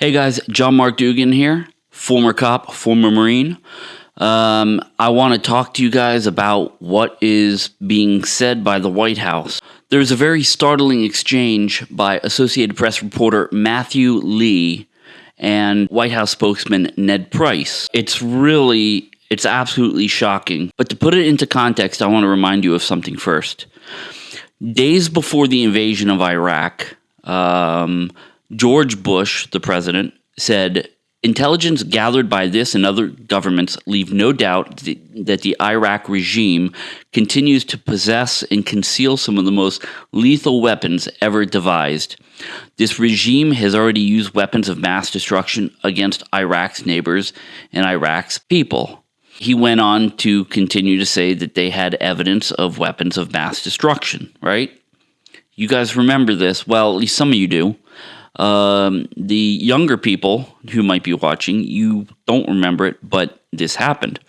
Hey guys, John Mark Dugan here, former cop, former Marine. Um, I want to talk to you guys about what is being said by the White House. There's a very startling exchange by Associated Press reporter Matthew Lee and White House spokesman Ned Price. It's really, it's absolutely shocking. But to put it into context, I want to remind you of something first. Days before the invasion of Iraq, um, George Bush, the president, said intelligence gathered by this and other governments leave no doubt that the Iraq regime continues to possess and conceal some of the most lethal weapons ever devised. This regime has already used weapons of mass destruction against Iraq's neighbors and Iraq's people. He went on to continue to say that they had evidence of weapons of mass destruction, right? You guys remember this. Well, at least some of you do. Um, the younger people who might be watching, you don't remember it, but this happened.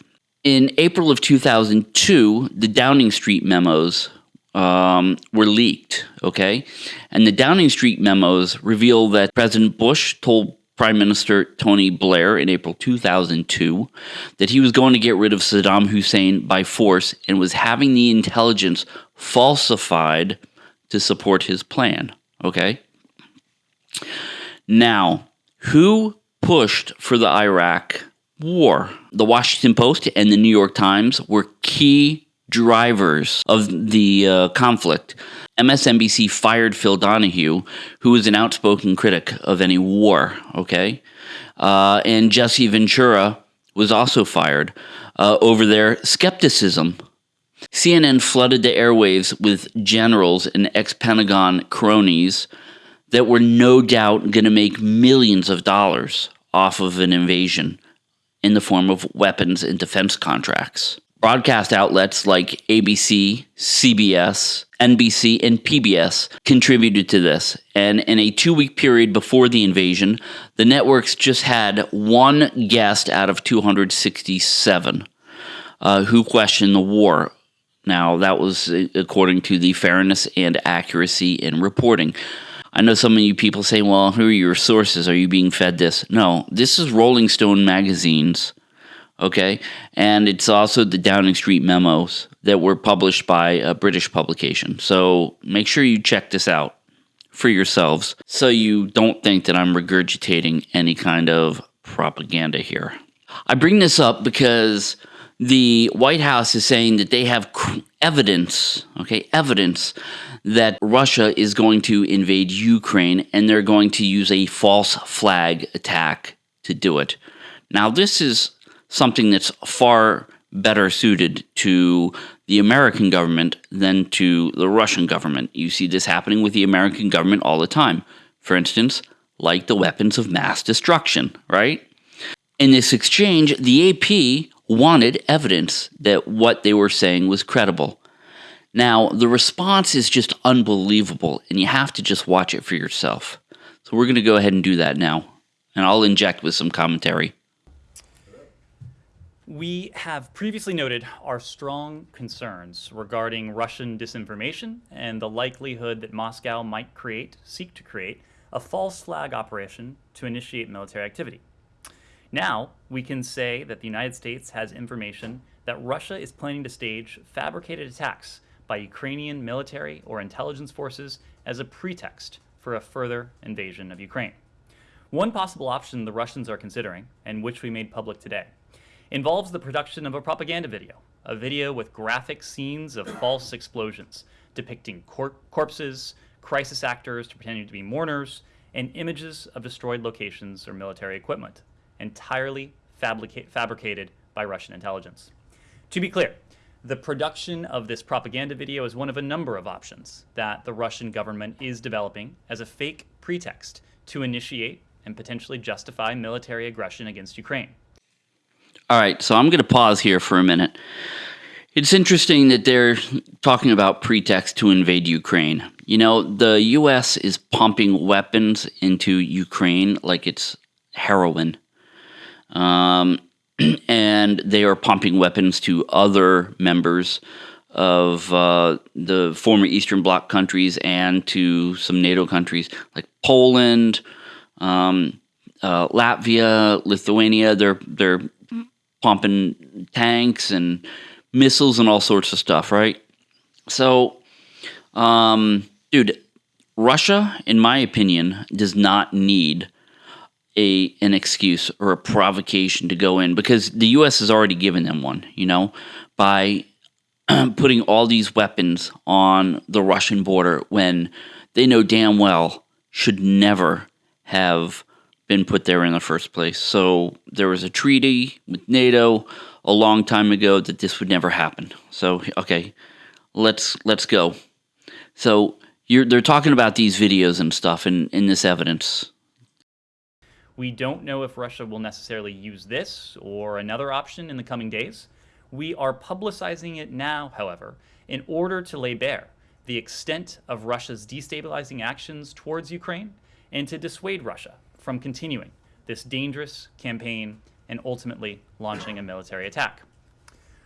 In April of 2002, the Downing Street memos um, were leaked, okay? And the Downing Street memos reveal that President Bush told Prime Minister Tony Blair in April 2002 that he was going to get rid of Saddam Hussein by force and was having the intelligence falsified to support his plan, okay? Now, who pushed for the Iraq war? The Washington Post and the New York Times were key drivers of the uh, conflict. MSNBC fired Phil Donahue, who was an outspoken critic of any war, okay? Uh, and Jesse Ventura was also fired uh, over their skepticism. CNN flooded the airwaves with generals and ex Pentagon cronies that were no doubt going to make millions of dollars off of an invasion in the form of weapons and defense contracts. Broadcast outlets like ABC, CBS, NBC, and PBS contributed to this. And in a two week period before the invasion, the networks just had one guest out of 267 uh, who questioned the war. Now, that was uh, according to the fairness and accuracy in reporting. I know some of you people say, well, who are your sources? Are you being fed this? No, this is Rolling Stone magazines, okay? And it's also the Downing Street memos that were published by a British publication. So make sure you check this out for yourselves so you don't think that I'm regurgitating any kind of propaganda here. I bring this up because the White House is saying that they have evidence, okay, evidence that Russia is going to invade Ukraine and they're going to use a false flag attack to do it. Now, this is something that's far better suited to the American government than to the Russian government. You see this happening with the American government all the time. For instance, like the weapons of mass destruction, right? In this exchange, the AP wanted evidence that what they were saying was credible. Now, the response is just unbelievable, and you have to just watch it for yourself. So, we're going to go ahead and do that now, and I'll inject with some commentary. We have previously noted our strong concerns regarding Russian disinformation and the likelihood that Moscow might create, seek to create, a false flag operation to initiate military activity. Now, we can say that the United States has information that Russia is planning to stage fabricated attacks by Ukrainian military or intelligence forces as a pretext for a further invasion of Ukraine. One possible option the Russians are considering, and which we made public today, involves the production of a propaganda video, a video with graphic scenes of false explosions depicting cor corpses, crisis actors pretending to be mourners, and images of destroyed locations or military equipment, entirely fabricated by Russian intelligence. To be clear, the production of this propaganda video is one of a number of options that the Russian government is developing as a fake pretext to initiate and potentially justify military aggression against Ukraine. All right, so I'm going to pause here for a minute. It's interesting that they're talking about pretext to invade Ukraine. You know, the U.S. is pumping weapons into Ukraine like it's heroin. Um, and they are pumping weapons to other members of uh, the former Eastern Bloc countries and to some NATO countries like Poland, um, uh, Latvia, Lithuania, they're they're pumping tanks and missiles and all sorts of stuff, right? So, um, dude, Russia, in my opinion, does not need a an excuse or a provocation to go in because the U.S. has already given them one. You know, by putting all these weapons on the Russian border when they know damn well should never have been put there in the first place. So there was a treaty with NATO a long time ago that this would never happen. So okay, let's let's go. So you're they're talking about these videos and stuff in, in this evidence. We don't know if Russia will necessarily use this or another option in the coming days. We are publicizing it now, however, in order to lay bare the extent of Russia's destabilizing actions towards Ukraine and to dissuade Russia from continuing this dangerous campaign and ultimately launching a military attack.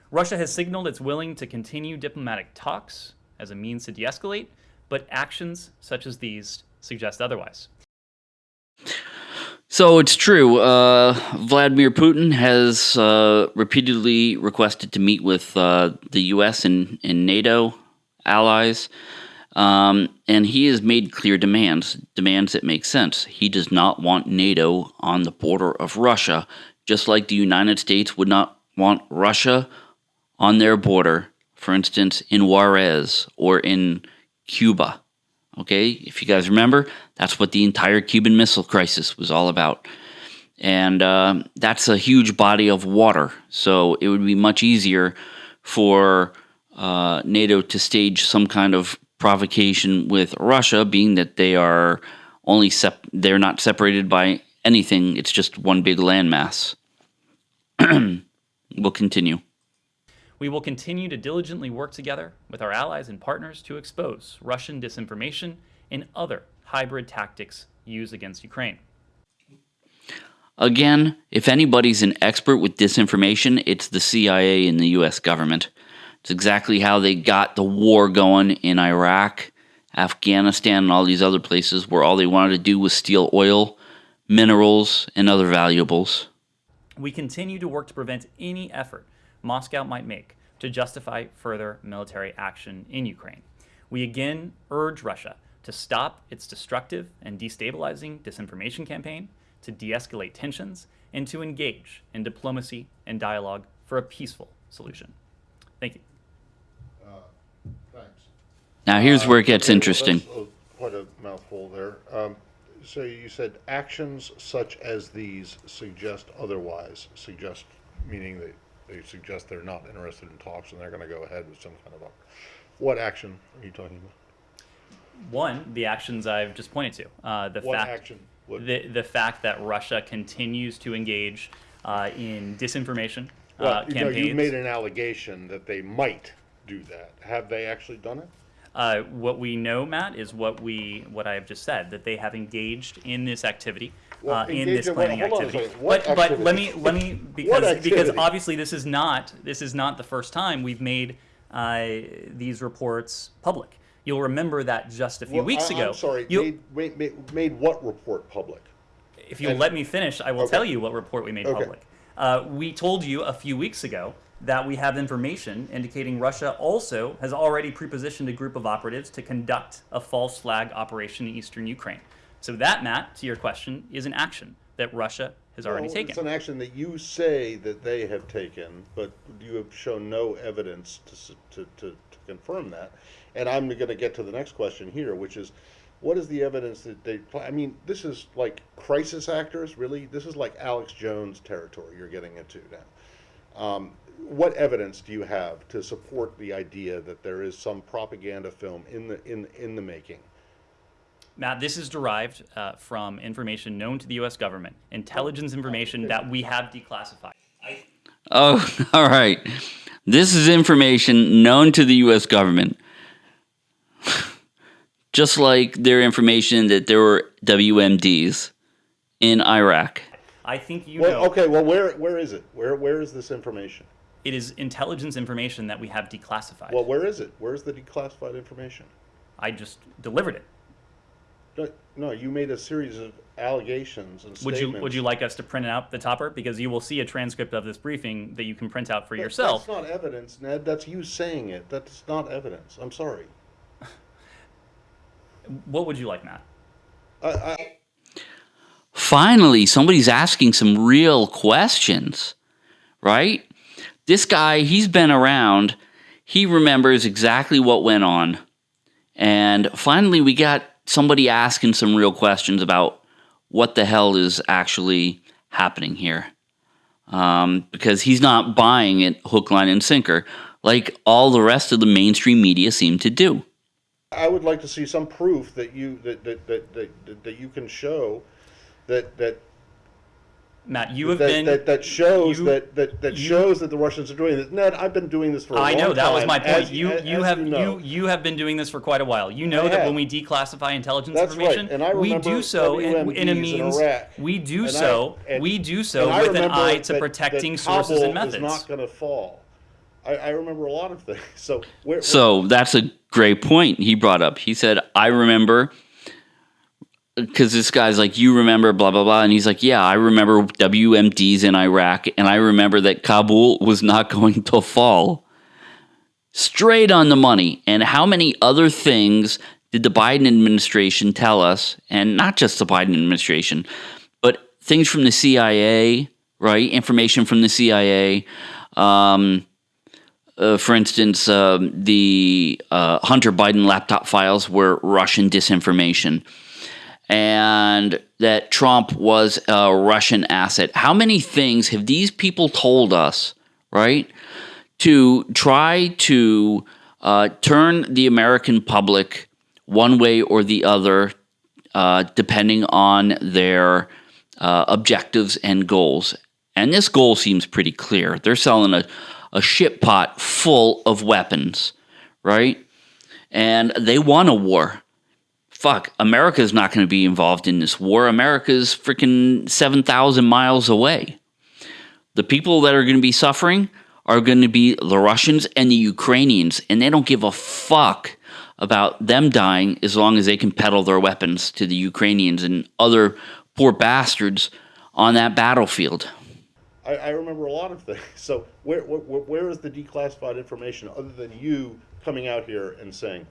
Russia has signaled it's willing to continue diplomatic talks as a means to de escalate, but actions such as these suggest otherwise. So it's true. Uh, Vladimir Putin has uh, repeatedly requested to meet with uh, the U.S. and, and NATO allies, um, and he has made clear demands, demands that make sense. He does not want NATO on the border of Russia, just like the United States would not want Russia on their border, for instance, in Juarez or in Cuba. Okay, if you guys remember, that's what the entire Cuban Missile Crisis was all about. And uh, that's a huge body of water. So it would be much easier for uh, NATO to stage some kind of provocation with Russia, being that they are only sep- they're not separated by anything. It's just one big landmass. we'll continue. We will continue to diligently work together with our allies and partners to expose Russian disinformation and other hybrid tactics used against Ukraine. Again, if anybody's an expert with disinformation, it's the CIA and the US government. It's exactly how they got the war going in Iraq, Afghanistan, and all these other places where all they wanted to do was steal oil, minerals, and other valuables. We continue to work to prevent any effort Moscow might make to justify further military action in Ukraine. We again urge Russia to stop its destructive and destabilizing disinformation campaign, to de escalate tensions, and to engage in diplomacy and dialogue for a peaceful solution. Thank you. Uh, thanks. Now, here's uh, where it gets interesting. quite a mouthful there. Um, so you said actions such as these suggest otherwise, suggest meaning that they suggest they're not interested in talks and they're going to go ahead with some kind of a, what action are you talking about? One, the actions I've just pointed to. Uh, the what fact, action? What? The, the fact that Russia continues to engage uh, in disinformation uh, well, you campaigns. Know, you made an allegation that they might do that. Have they actually done it? Uh, what we know, Matt, is what we what I have just said that they have engaged in this activity well, uh, in this planning activity. But but let me let me because because obviously this is not this is not the first time we've made uh, these reports public. You'll remember that just a few well, weeks I, ago. I'm sorry, made, made, made, what report public? If you'll and, let me finish, I will okay. tell you what report we made okay. public. Uh, we told you a few weeks ago that we have information indicating Russia also has already prepositioned a group of operatives to conduct a false flag operation in eastern Ukraine. So that, Matt, to your question, is an action that Russia has already taken. It's an action that you say that they have taken, but you have shown no evidence to, to, to, to confirm that. And I'm going to get to the next question here, which is, what is the evidence that they? I mean, this is like crisis actors, really. This is like Alex Jones territory you're getting into now. Um, what evidence do you have to support the idea that there is some propaganda film in the in in the making Matt, this is derived uh, from information known to the U.S. government, intelligence information that we have declassified. I- oh, all right. This is information known to the U.S. government. Just like their information that there were WMDs in Iraq. I think you well, know. Okay, well, where where is it? Where where is this information? It is intelligence information that we have declassified. Well, where is it? Where is the declassified information? I just delivered it. No, No, you made a series of allegations and Would statements. you would you like us to print out the topper because you will see a transcript of this briefing that you can print out for That- yourself. That's not evidence, Ned. That's you saying it. That's not evidence. I'm sorry. What would you like, Matt? I, I, Finally, somebody's asking some real questions, right? This guy, he's been around. He remembers exactly what went on. And finally, we got somebody asking some real questions about what the hell is actually happening here. Um, because he's not buying it hook, line, and sinker like all the rest of the mainstream media seem to do. I would like to see some proof that you that that, that, that, that you can show that that Matt, you have that, been that, that shows you- that that, that you- shows that the Russians are doing this. Ned, I've been doing this for a I long know that was my point. as- you as- you as have you, you, know. you have been doing this for quite a while. You know I that have. when we declassify intelligence That's right, information, and I we do so in, in WMDs a in means Iraq. we do And I- so and- we do so with an eye to that- protecting that sources and methods. Is not going to fall. I, I remember a lot of things. So where, So that's a great point he brought up. He said, I remember, because this guy's like, you remember, blah, blah, blah. And he's like, yeah, I remember WMDs in Iraq, and I remember that Kabul was not going to fall. Straight on the money. And how many other things did the Biden administration tell us? And not just the Biden administration, but things from the CIA, right? Information from the CIA. Um, uh, for instance, um, the uh, Hunter Biden laptop files were Russian disinformation, and that Trump was a Russian asset. How many things have these people told us, right, to try to uh, turn the American public one way or the other, uh, depending on their uh, objectives and goals? And this goal seems pretty clear. They're selling a, a ship pot full of weapons, right? And they want a war. Fuck, America's not going to be involved in this war. America's freaking 7,000 miles away. The people that are going to be suffering are going to be the Russians and the Ukrainians, and they don't give a fuck about them dying as long as they can peddle their weapons to the Ukrainians and other poor bastards on that battlefield. I, I remember a lot of things. So where, where where is the declassified information other than you coming out here and saying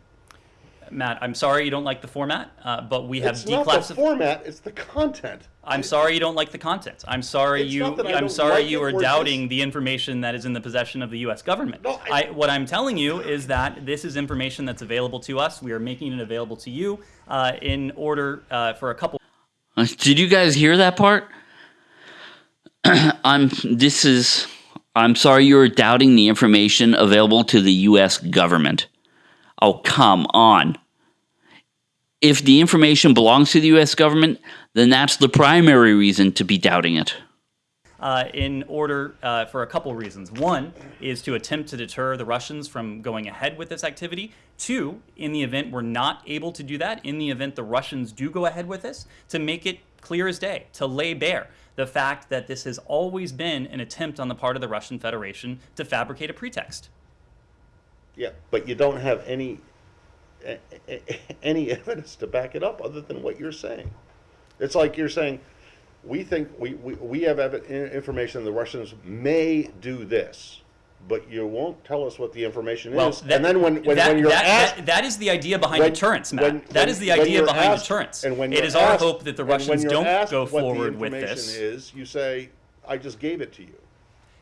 Matt, I'm sorry you don't like the format, uh, but we have it's not the format, it's the content. I'm sorry you don't like the content. I'm sorry It's you. not that I I'm sorry like you are doubting dis- the information that is in the possession of the U.S. government. No, I- I, what I'm telling you is that this is information that's available to us. We are making it available to you uh, in order uh, for a couple. Uh, Did you guys hear that part? I'm this is I'm sorry you're doubting the information available to the US government. Oh, come on. If the information belongs to the US government, then that's the primary reason to be doubting it. uh, in order uh, for a couple reasons. One is to attempt to deter the Russians from going ahead with this activity. Two, in the event we're not able to do that, in the event the Russians do go ahead with this, to make it clear as day, to lay bare the fact that this has always been an attempt on the part of the Russian Federation to fabricate a pretext. Yeah, but you don't have any a- a- any evidence to back it up other than what you're saying. It's like you're saying, we think we, we, we have evi- information the Russians may do this, but you won't tell us what the information Well, is. that- and then when, when, that, when you're that, asked, that- that is the idea behind when- deterrence, Matt. when- that when- is the when idea you're behind asked- deterrence. And when it you're is our asked- hope that the and when Russians you're don't asked go what the forward with information this. Is you say, I just gave it to you,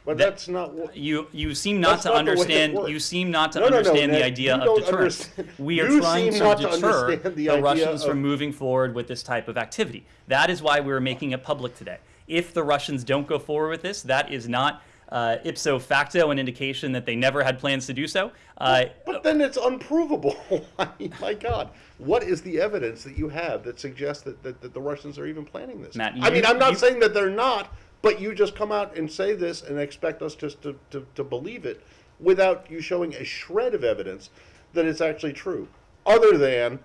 but That- that's not what. You you seem not to not the way it understand. You seem not to No, no, no, understand the idea of deterrence. understand- We are you trying to not to deter the the Russians of- from moving forward with this type of activity. That is why we're making it public today. If the Russians don't go forward with this, that is not uh, ipso facto an indication that they never had plans to do so. Uh, But then it's unprovable. I mean, my God, what is the evidence that you have that suggests that, that, that the Russians are even planning this? Matt, I mean, I'm not you- saying that they're not, but you just come out and say this and expect us just to, to, to believe it without you showing a shred of evidence that it's actually true. Other than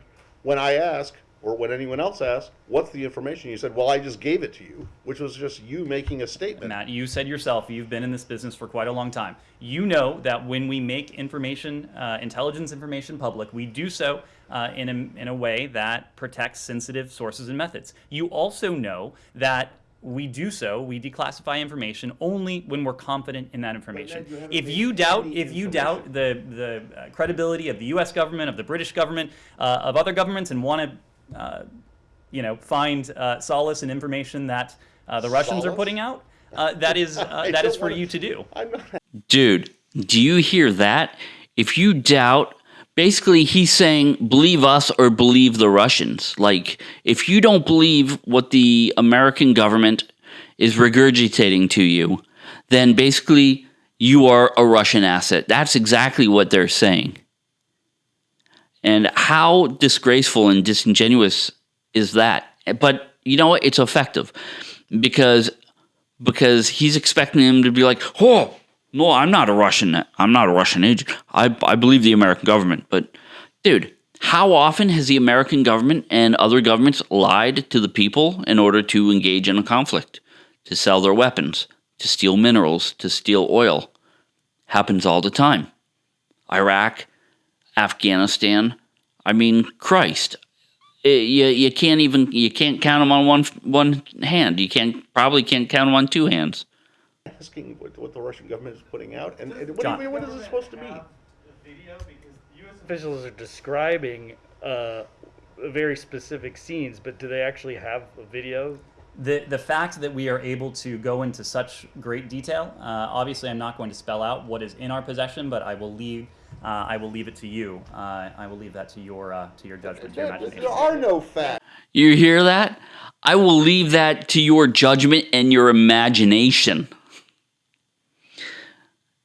when I ask, or when anyone else asks, what's the information? You said, well, I just gave it to you, which was just you making a statement. Matt, you said yourself you've been in this business for quite a long time. You know that when we make information, uh, intelligence information public, we do so uh, in, a, in a way that protects sensitive sources and methods. You also know that we do so, we declassify information only when we're confident in that information. you If you doubt, if you doubt the, the uh, credibility of the U.S. government, of the British government, uh, of other governments, and want to, uh, you know, find uh, solace in information that uh, the Russians are putting out, uh, that is, uh, that is for wanna- you to do. I'm not Dude, do you hear that? If you doubt, basically he's saying believe us or believe the Russians. Like, if you don't believe what the American government is regurgitating to you, then basically you are a Russian asset. That's exactly what they're saying. And how disgraceful and disingenuous is that? But you know what? It's effective because because he's expecting him to be like, "Oh, no, I'm not a Russian. I'm not a Russian agent. I I believe the American government." But dude, how often has the American government and other governments lied to the people in order to engage in a conflict, to sell their weapons, to steal minerals, to steal oil? Happens all the time. Iraq, Afghanistan. I mean, Christ, Eh, you you can't even you can't count them on one one hand. You can't probably can't count them on two hands. Asking what, what the Russian government is putting out, and, and what, do you mean, what is it supposed to mean? video because U.S. officials are describing uh, very specific scenes, but do they actually have a video? The, the fact that we are able to go into such great detail, uh, obviously, I'm not going to spell out what is in our possession, but I will leave uh, I will leave it to you. Uh, I will leave that to your uh, to your judgment, to your imagination. there are no facts. You hear that? I will leave that to your judgment and your imagination.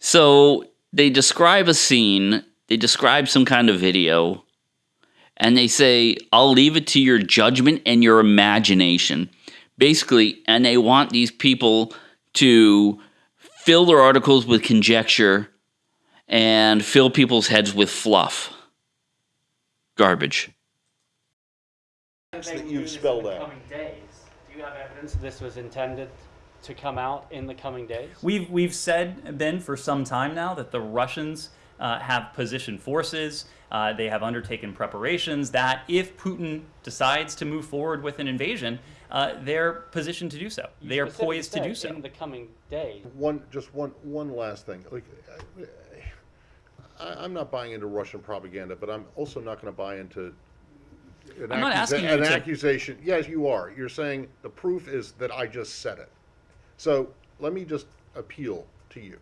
So they describe a scene, they describe some kind of video, and they say, I'll leave it to your judgment and your imagination. Basically, and they want these people to fill their articles with conjecture and fill people's heads with fluff. Garbage. that you've spelled out. Do you have evidence this was intended to come out in the coming days? We've we've said Ben for some time now that the Russians uh, have positioned forces. Uh, they have undertaken preparations that if Putin decides to move forward with an invasion, uh, they're positioned to do so. You They are poised to do so. In the coming days. One, just one, one last thing. Like, I, I'm not buying into Russian propaganda, but I'm also not going to buy into. An I'm not asking you an to- accusation. Yes, you are. You're saying the proof is that I just said it. So let me just appeal to you,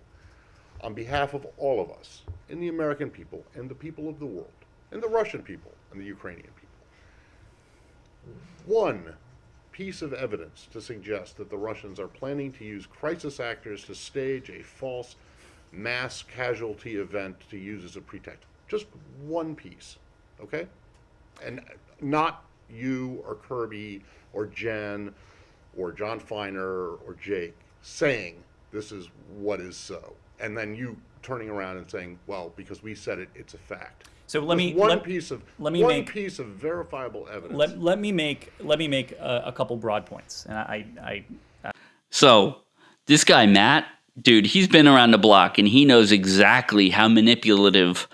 on behalf of all of us, and the American people, and the people of the world, and the Russian people, and the Ukrainian people. One piece of evidence to suggest that the Russians are planning to use crisis actors to stage a false mass casualty event to use as a pretext. Just one piece, okay? And not you or Kirby or Jen or Jon Finer or Jake saying this is what is so. And then you turning around and saying, well, because we said it, it's a fact. So let Just me one let, piece of let me one make- piece of verifiable evidence. let, let me make let me make a, a couple broad points. And I, I So, this guy, Matt, dude, he's been around the block and he knows exactly how manipulative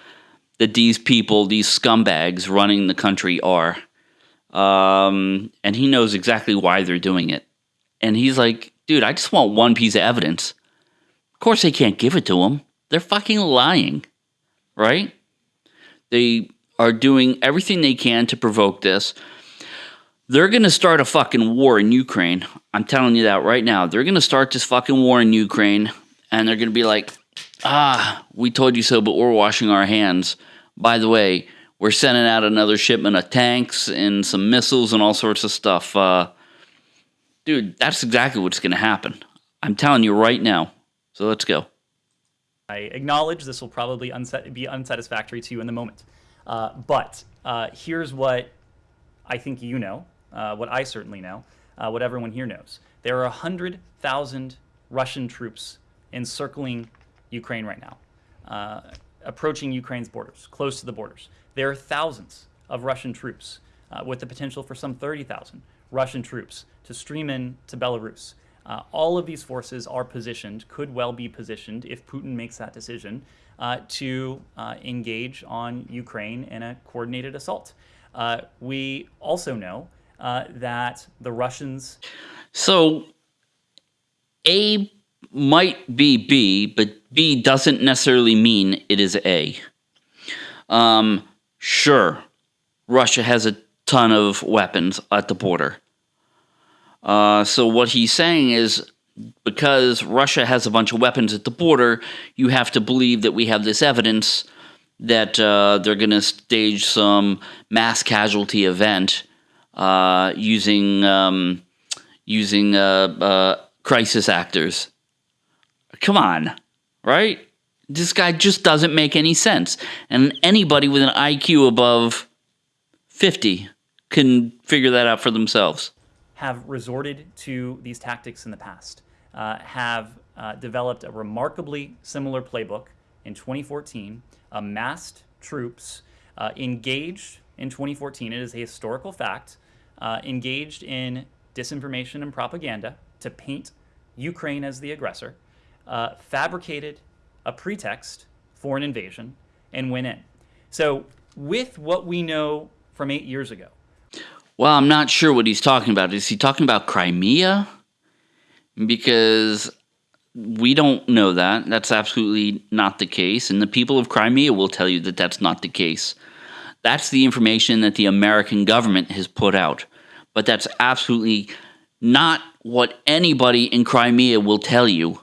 that these people, these scumbags running the country are. Um, and he knows exactly why they're doing it. And he's like, dude, I just want one piece of evidence. Of course, they can't give it to him. They're fucking lying, right? They are doing everything they can to provoke this. They're going to start a fucking war in Ukraine. I'm telling you that right now. They're going to start this fucking war in Ukraine and they're going to be like, ah, we told you so, but we're washing our hands. By the way, we're sending out another shipment of tanks and some missiles and all sorts of stuff. Uh, dude, that's exactly what's going to happen. I'm telling you right now. So let's go. I acknowledge this will probably be unsatisfactory to you in the moment. Uh, but uh, here's what I think you know, uh, what I certainly know, uh, what everyone here knows. There are 100,000 Russian troops encircling Ukraine right now, uh, approaching Ukraine's borders, close to the borders. There are thousands of Russian troops, uh, with the potential for some 30,000 Russian troops to stream in to Belarus. Uh, all of these forces are positioned, could well be positioned, if Putin makes that decision, uh, to uh, engage on Ukraine in a coordinated assault. Uh, we also know uh, that the Russians. So A might be B, but B doesn't necessarily mean it is A. Um, sure, Russia has a ton of weapons at the border. Uh, so what he's saying is because Russia has a bunch of weapons at the border, you have to believe that we have this evidence that uh, they're going to stage some mass casualty event uh, using um, using uh, uh, crisis actors. Come on, right? This guy just doesn't make any sense, and anybody with an IQ above fifty can figure that out for themselves. Have resorted to these tactics in the past. Uh, have uh, developed a remarkably similar playbook in 2014 amassed troops, uh, engaged in 2014, it is a historical fact, uh, engaged in disinformation and propaganda to paint Ukraine as the aggressor, uh, fabricated a pretext for an invasion, and went in. So, with what we know from eight years ago. Well, I'm not sure what he's talking about. Is he talking about Crimea? Because we don't know that. That's absolutely not the case. And the people of Crimea will tell you that that's not the case. That's the information that the American government has put out. But that's absolutely not what anybody in Crimea will tell you.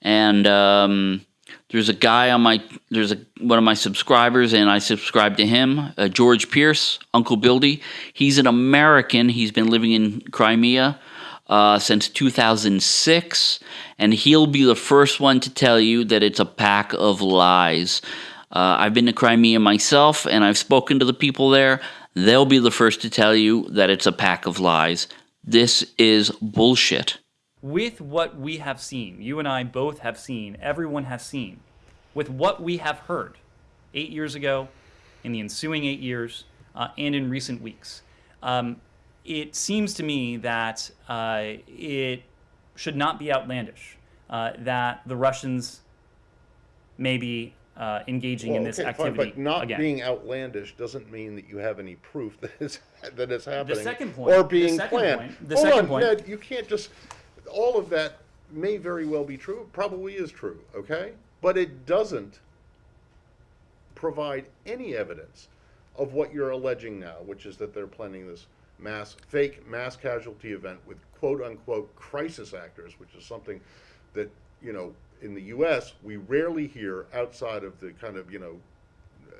And um, there's a guy on my, there's a, one of my subscribers, and I subscribe to him, uh, George Pierce, Uncle Bildy. He's an American. He's been living in Crimea uh, since 2006, and he'll be the first one to tell you that it's a pack of lies. Uh, I've been to Crimea myself, and I've spoken to the people there. They'll be the first to tell you that it's a pack of lies. This is bullshit. With what we have seen, you and I both have seen, everyone has seen, with what we have heard eight years ago, in the ensuing eight years, uh, and in recent weeks. Um, it seems to me that uh, it should not be outlandish uh, that the Russians may be uh, engaging Well, in this okay, fine, activity But not again. being outlandish doesn't mean that you have any proof that it's, that it's happening. second point- Or the being second planned. point- the Hold second on, point- Ned, you can't just, all of that may very well be true, probably is true, okay? But it doesn't provide any evidence of what you're alleging now, which is that they're planning this mass, fake mass casualty event with quote-unquote crisis actors, which is something that, you know, in the U.S., we rarely hear outside of the kind of, you know,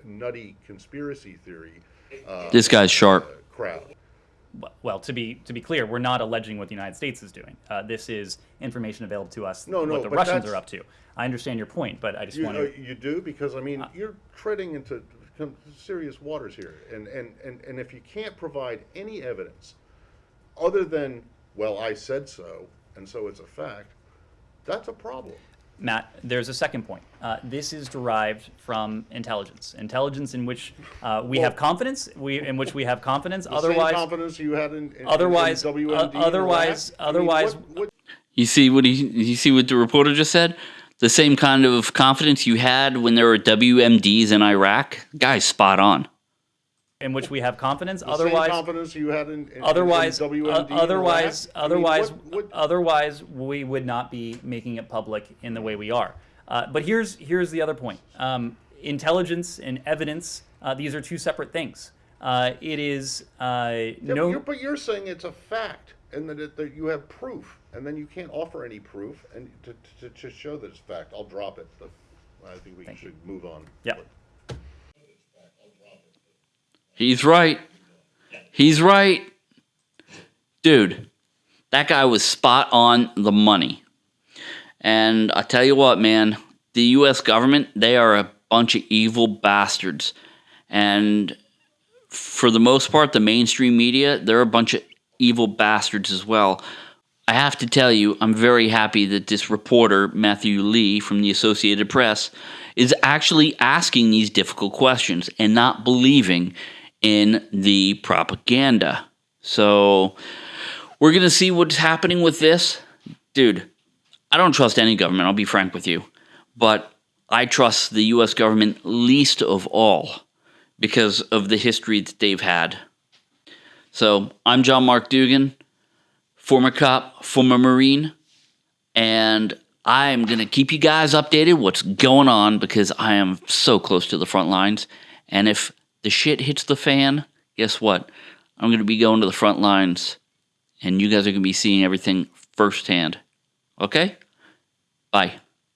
nutty conspiracy theory uh, This guy's sharp. Uh, well, to be to be clear, we're not alleging what the United States is doing. Uh, this is information available to us. No, no, what the Russians are up to. I understand your point, but I just You, want uh, to. you do because I mean you're treading into serious waters here, and, and and and if you can't provide any evidence other than well, I said so, and so it's a fact, that's a problem. Matt, there's a second point. Uh, this is derived from intelligence. Intelligence in which uh, we have confidence. We in which we have confidence. The otherwise, same confidence you had in, in otherwise- in WMD uh, in otherwise- I mean, otherwise- what- what- You see what he you see what the reporter just said? The same kind of confidence you had when there were WMDs in Iraq? Guy's spot on. In which we have confidence. the otherwise, same confidence you had in, in otherwise, in WMD uh, otherwise, I mean, otherwise, what- what- otherwise, we would not be making it public in the way we are. Uh, but here's here's the other point: um, intelligence and evidence. Uh, these are two separate things. Uh, it is uh, no. you're, but you're saying it's a fact, and that, it, that you have proof, and then you can't offer any proof, and to, to, to show that it's fact, I'll drop it. But I think we should move on. Yeah. He's right. He's right. Dude, that guy was spot on the money. And I tell you what, man, the US government, they are a bunch of evil bastards. And for the most part, the mainstream media, they're a bunch of evil bastards as well. I have to tell you, I'm very happy that this reporter, Matthew Lee from the Associated Press, is actually asking these difficult questions and not believing in the propaganda. So we're going to see what's happening with this. dude, I don't trust any government, I'll be frank with you. But I trust the US government least of all because of the history that they've had. So I'm John Mark Dugan, former cop, former Marine, and I'm going to keep you guys updated what's going on because I am so close to the front lines. And if the shit hits the fan, guess what? I'm going to be going to the front lines and you guys are going to be seeing everything firsthand. Okay? Bye.